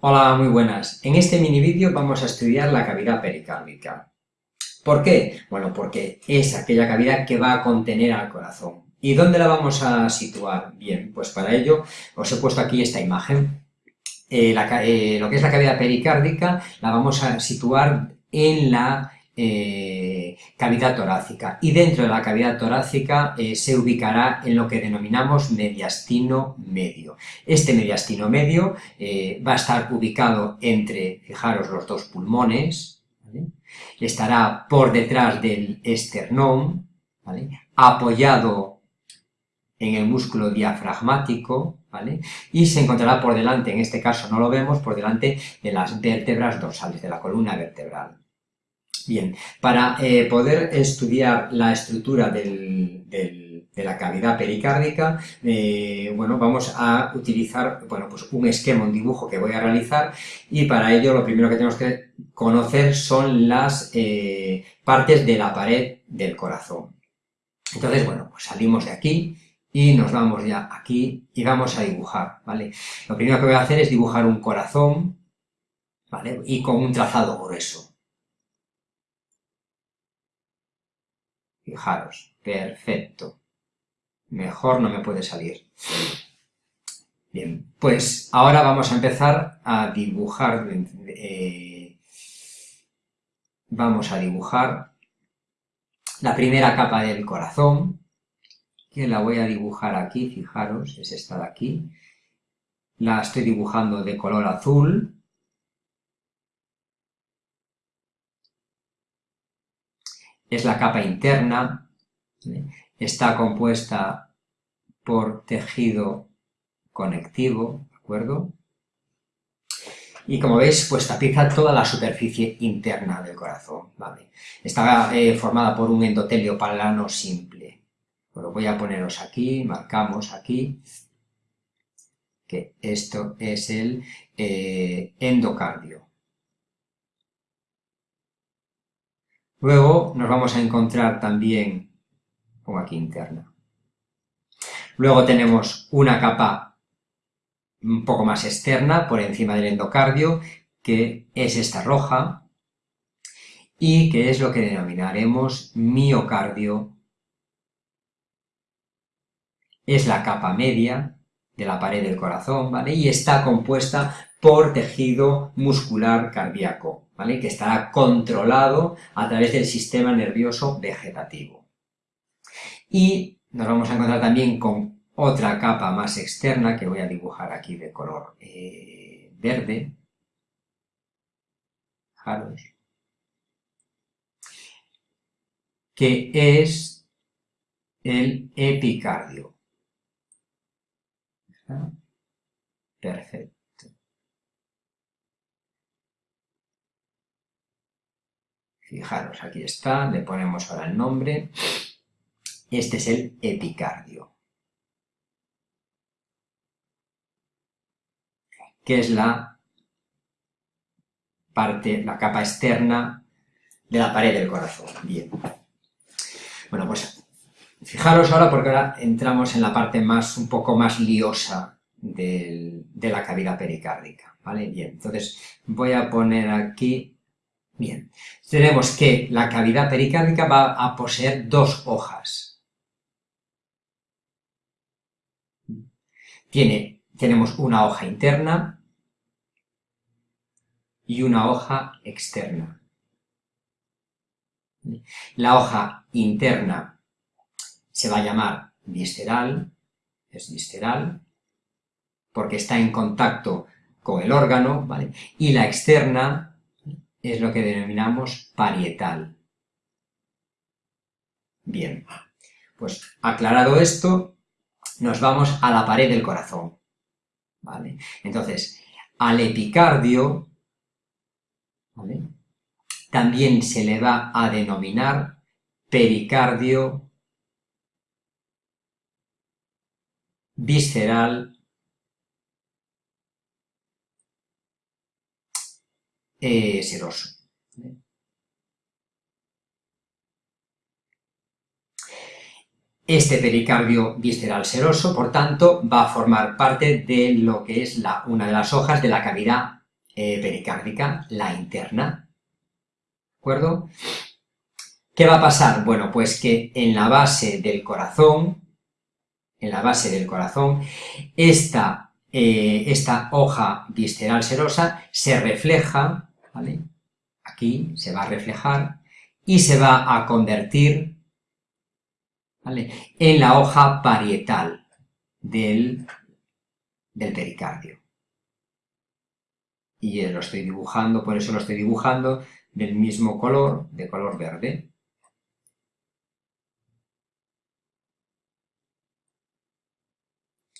Hola, muy buenas. En este mini vídeo vamos a estudiar la cavidad pericárdica. ¿Por qué? Bueno, porque es aquella cavidad que va a contener al corazón. ¿Y dónde la vamos a situar? Bien, pues para ello os he puesto aquí esta imagen. Eh, eh, lo que es la cavidad pericárdica la vamos a situar en la eh, cavidad torácica. Y dentro de la cavidad torácica eh, se ubicará en lo que denominamos mediastino medio. Este mediastino medio eh, va a estar ubicado entre, fijaros, los dos pulmones, estará por detrás del esternón, apoyado en el músculo diafragmático, y se encontrará por delante, en este caso no lo vemos, por delante de las vértebras dorsales, de la columna vertebral. Bien, para eh, poder estudiar la estructura de la cavidad pericárdica, eh, bueno, vamos a utilizar bueno, pues un esquema, un dibujo que voy a realizar y para ello lo primero que tenemos que conocer son las eh, partes de la pared del corazón. Entonces, bueno, pues salimos de aquí y nos vamos ya aquí y vamos a dibujar, ¿vale? Lo primero que voy a hacer es dibujar un corazón, ¿vale? Y con un trazado grueso. Fijaros, perfecto. Mejor no me puede salir. Bien, pues ahora vamos a empezar a dibujar, eh, vamos a dibujar la primera capa del corazón, que la voy a dibujar aquí, fijaros, es esta de aquí. La estoy dibujando de color azul, es la capa interna, está compuesta por tejido conectivo, ¿de acuerdo? Y como veis, pues tapiza toda la superficie interna del corazón, ¿vale? Está eh, formada por un endotelio palano simple. Lo voy a poneros aquí, marcamos aquí, que esto es el eh, endocardio. Luego nos vamos a encontrar también, como aquí interna. Luego tenemos una capa un poco más externa por encima del endocardio, que es esta roja, y que es lo que denominaremos miocardio. Es la capa media de la pared del corazón, ¿vale? Y está compuesta por tejido muscular cardíaco que estará controlado a través del sistema nervioso vegetativo. Y nos vamos a encontrar también con otra capa más externa que voy a dibujar aquí de color eh, verde. Que es el epicardio. Perfecto. Fijaros, aquí está, le ponemos ahora el nombre. Este es el epicardio. que es la parte, la capa externa de la pared del corazón. Bien. Bueno, pues fijaros ahora porque ahora entramos en la parte más, un poco más liosa de la cavidad pericárdica, ¿vale? Bien, entonces voy a poner aquí Bien, tenemos que la cavidad pericárdica va a poseer dos hojas. Tiene, tenemos una hoja interna y una hoja externa. La hoja interna se va a llamar visceral, es visceral, porque está en contacto con el órgano, ¿vale? Y la externa es lo que denominamos parietal. Bien, pues aclarado esto, nos vamos a la pared del corazón. ¿vale? Entonces, al epicardio también se le va a denominar pericardio visceral eh, seroso. Este pericardio visceral seroso, por tanto, va a formar parte de lo que es la, una de las hojas de la cavidad eh, pericárdica, la interna, ¿de acuerdo? ¿Qué va a pasar? Bueno, pues que en la base del corazón, en la base del corazón, esta, eh, esta hoja visceral serosa se refleja, ¿vale? Aquí se va a reflejar y se va a convertir en la hoja parietal del, del pericardio. Y lo estoy dibujando, por eso lo estoy dibujando del mismo color, de color verde.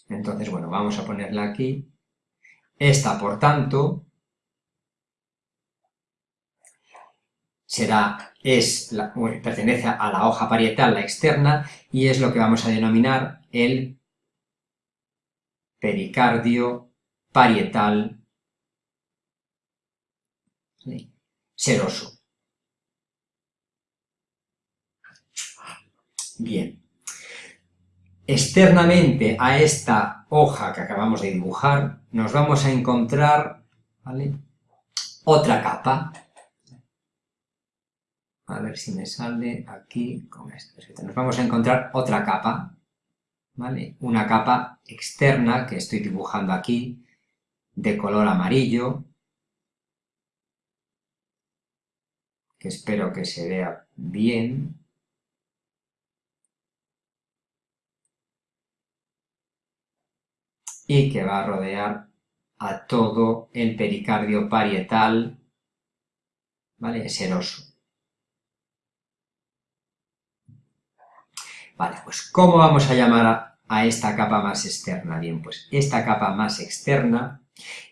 Entonces, bueno, vamos a ponerla aquí. Esta, por tanto, será, es pertenece a la hoja parietal, la externa, y es lo que vamos a denominar el pericardio parietal seroso. Bien. Externamente a esta hoja que acabamos de dibujar, nos vamos a encontrar otra capa, a ver si me sale aquí con esto. Nos vamos a encontrar otra capa, ¿vale? Una capa externa que estoy dibujando aquí, de color amarillo, que espero que se vea bien. Y que va a rodear a todo el pericardio parietal, ¿vale? Seroso. Vale, pues ¿cómo vamos a llamar a, esta capa más externa? Bien, pues esta capa más externa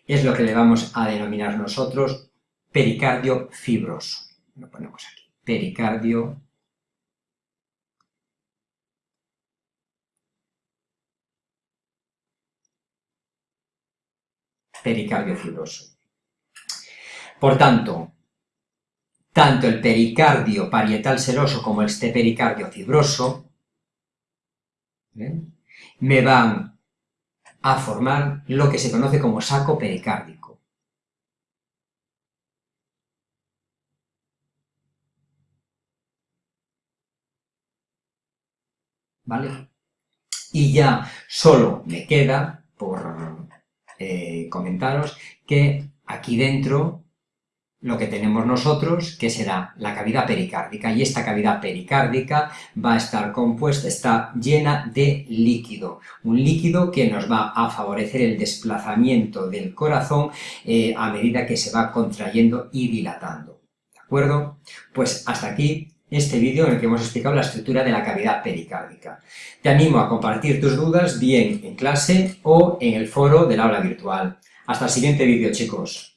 es lo que le vamos a denominar nosotros pericardio fibroso. Lo ponemos aquí. Pericardio pericardio fibroso. Por tanto, tanto el pericardio parietal seroso como este pericardio fibroso me van a formar lo que se conoce como saco pericárdico. ¿Vale? Y ya solo me queda, por eh, comentaros, que aquí dentro lo que tenemos nosotros, que será la cavidad pericárdica, y esta cavidad pericárdica va a estar compuesta, está llena de líquido, un líquido que nos va a favorecer el desplazamiento del corazón eh, a medida que se va contrayendo y dilatando, ¿de acuerdo? Pues hasta aquí este vídeo en el que hemos explicado la estructura de la cavidad pericárdica. Te animo a compartir tus dudas bien en clase o en el foro del aula virtual. Hasta el siguiente vídeo, chicos.